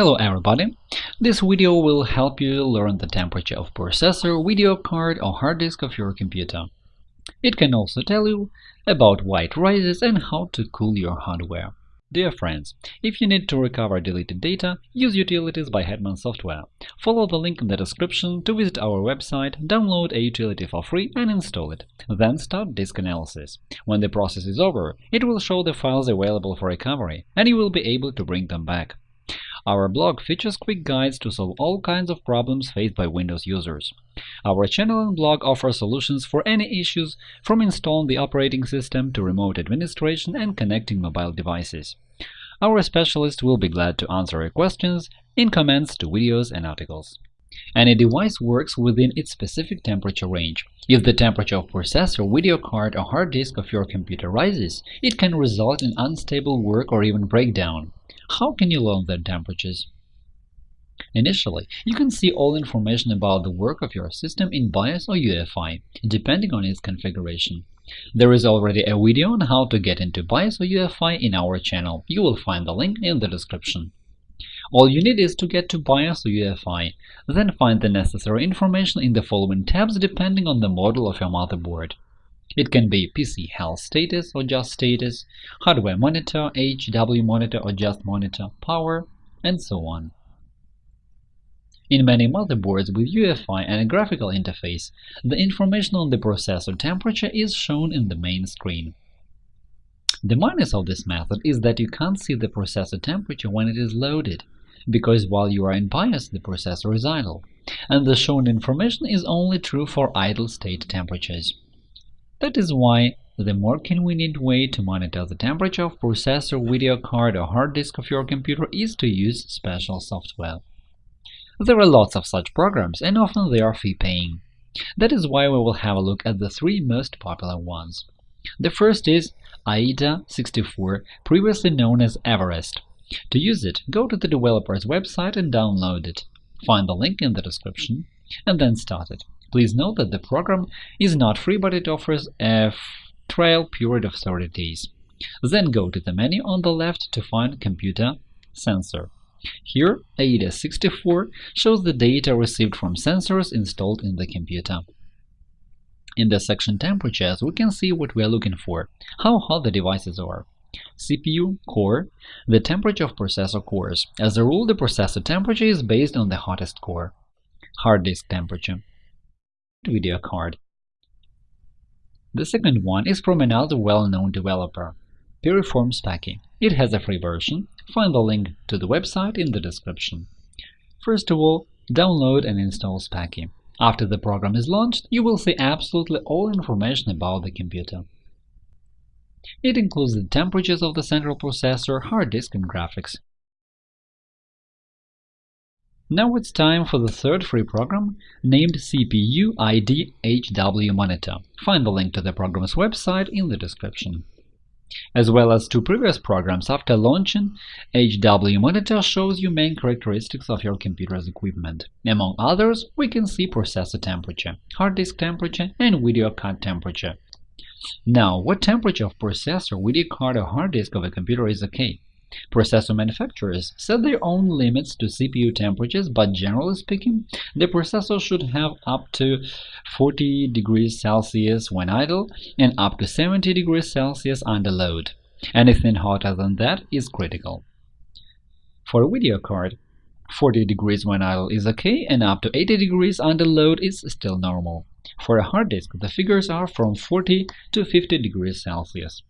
Hello everybody! This video will help you learn the temperature of processor, video card or hard disk of your computer. It can also tell you about white rises and how to cool your hardware. Dear friends, if you need to recover deleted data, use utilities by Hetman Software. Follow the link in the description to visit our website, download a utility for free and install it. Then start disk analysis. When the process is over, it will show the files available for recovery, and you will be able to bring them back. Our blog features quick guides to solve all kinds of problems faced by Windows users. Our channel and blog offer solutions for any issues, from installing the operating system to remote administration and connecting mobile devices. Our specialists will be glad to answer your questions in comments to videos and articles. Any device works within its specific temperature range. If the temperature of processor, video card or hard disk of your computer rises, it can result in unstable work or even breakdown. How can you learn their temperatures? Initially, you can see all information about the work of your system in BIOS or UEFI, depending on its configuration. There is already a video on how to get into BIOS or UEFI in our channel. You will find the link in the description. All you need is to get to BIOS or UEFI, then find the necessary information in the following tabs depending on the model of your motherboard. It can be PC health status or just status, hardware monitor, HW monitor or just monitor, power, and so on. In many motherboards with UEFI and a graphical interface, the information on the processor temperature is shown in the main screen. The minus of this method is that you can't see the processor temperature when it is loaded, because while you are in BIOS the processor is idle, and the shown information is only true for idle state temperatures. That is why the more convenient way to monitor the temperature of processor, video card or hard disk of your computer is to use special software. There are lots of such programs, and often they are fee-paying. That is why we will have a look at the three most popular ones. The first is AIDA64, previously known as Everest. To use it, go to the developer's website and download it. Find the link in the description, and then start it. Please note that the program is not free, but it offers a trial period of 30 days. Then go to the menu on the left to find Computer Sensor. Here, AIDA64 shows the data received from sensors installed in the computer. In the section Temperatures, we can see what we are looking for, how hot the devices are. CPU core – the temperature of processor cores. As a rule, the processor temperature is based on the hottest core. Hard disk temperature video card. The second one is from another well-known developer, Piriform Speccy. It has a free version. Find the link to the website in the description. First of all, download and install Speccy. After the program is launched, you will see absolutely all information about the computer. It includes the temperatures of the central processor, hard disk and graphics. Now it's time for the third free program, named CPU ID HW Monitor. Find the link to the program's website in the description. As well as two previous programs after launching, HW Monitor shows you main characteristics of your computer's equipment. Among others, we can see processor temperature, hard disk temperature, and video card temperature. Now, what temperature of processor, video card, or hard disk of a computer is OK? Processor manufacturers set their own limits to CPU temperatures, but generally speaking, the processor should have up to 40 degrees Celsius when idle and up to 70 degrees Celsius under load. Anything hotter than that is critical. For a video card, 40 degrees when idle is OK, and up to 80 degrees under load is still normal. For a hard disk, the figures are from 40 to 50 degrees Celsius.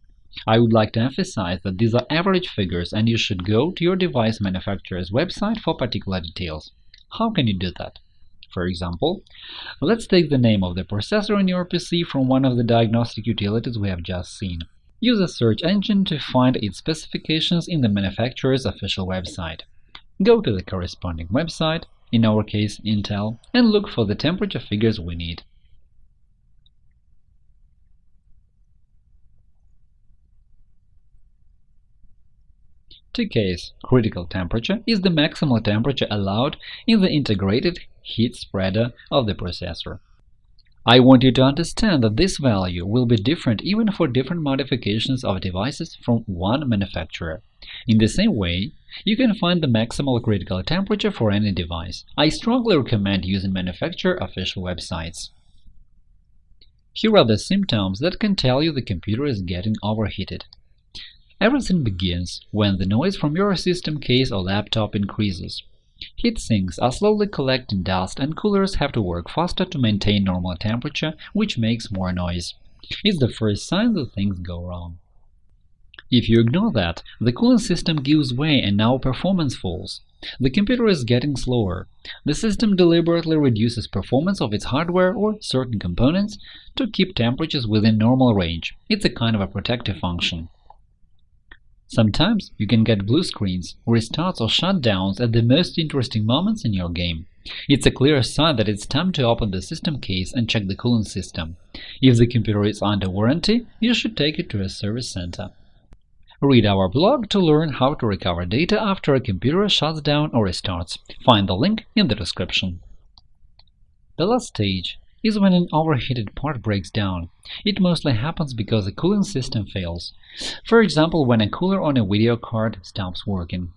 I would like to emphasize that these are average figures and you should go to your device manufacturer's website for particular details. How can you do that? For example, let's take the name of the processor in your PC from one of the diagnostic utilities we have just seen. Use a search engine to find its specifications in the manufacturer's official website. Go to the corresponding website, in our case Intel, and look for the temperature figures we need. TCASE critical temperature is the maximal temperature allowed in the integrated heat spreader of the processor. I want you to understand that this value will be different even for different modifications of devices from one manufacturer. In the same way, you can find the maximal critical temperature for any device. I strongly recommend using manufacturer official websites. Here are the symptoms that can tell you the computer is getting overheated. Everything begins when the noise from your system case or laptop increases. Heat sinks are slowly collecting dust and coolers have to work faster to maintain normal temperature, which makes more noise. It's the first sign that things go wrong. If you ignore that, the cooling system gives way and now performance falls. The computer is getting slower. The system deliberately reduces performance of its hardware or certain components to keep temperatures within normal range. It's a kind of a protective function. Sometimes you can get blue screens, restarts or shutdowns at the most interesting moments in your game. It's a clear sign that it's time to open the system case and check the cooling system. If the computer is under warranty, you should take it to a service center. Read our blog to learn how to recover data after a computer shuts down or restarts. Find the link in the description. The last stage is when an overheated part breaks down. It mostly happens because the cooling system fails. For example, when a cooler on a video card stops working.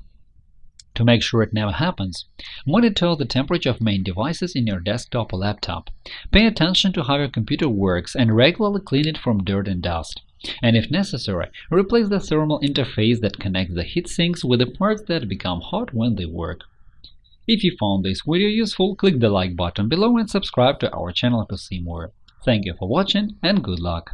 To make sure it never happens, monitor the temperature of main devices in your desktop or laptop. Pay attention to how your computer works and regularly clean it from dirt and dust. And if necessary, replace the thermal interface that connects the heat sinks with the parts that become hot when they work. If you found this video useful, click the like button below and subscribe to our channel to see more. Thank you for watching and good luck!